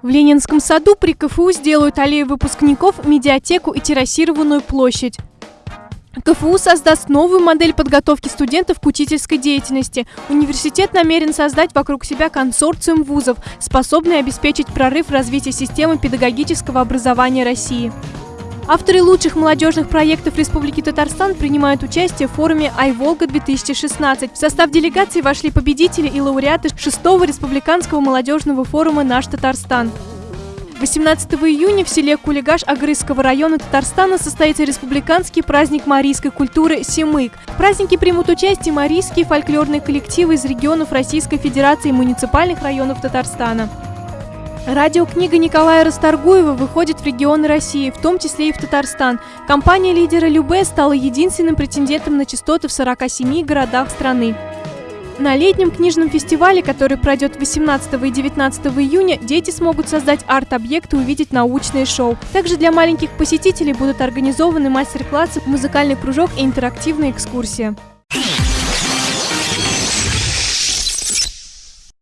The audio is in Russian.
В Ленинском саду при КФУ сделают аллею выпускников, медиатеку и террасированную площадь. КФУ создаст новую модель подготовки студентов к учительской деятельности. Университет намерен создать вокруг себя консорциум вузов, способный обеспечить прорыв в развитии системы педагогического образования России. Авторы лучших молодежных проектов Республики Татарстан принимают участие в форуме «Айволга-2016». В состав делегации вошли победители и лауреаты 6-го республиканского молодежного форума «Наш Татарстан». 18 июня в селе Кулигаш Агрызского района Татарстана состоится республиканский праздник марийской культуры «Семык». В празднике примут участие марийские фольклорные коллективы из регионов Российской Федерации и муниципальных районов Татарстана. Радиокнига Николая Расторгуева выходит в регионы России, в том числе и в Татарстан. Компания лидера Любе стала единственным претендентом на частоты в 47 городах страны. На летнем книжном фестивале, который пройдет 18 и 19 июня, дети смогут создать арт-объекты и увидеть научные шоу. Также для маленьких посетителей будут организованы мастер-классы, музыкальный кружок и интерактивная экскурсия.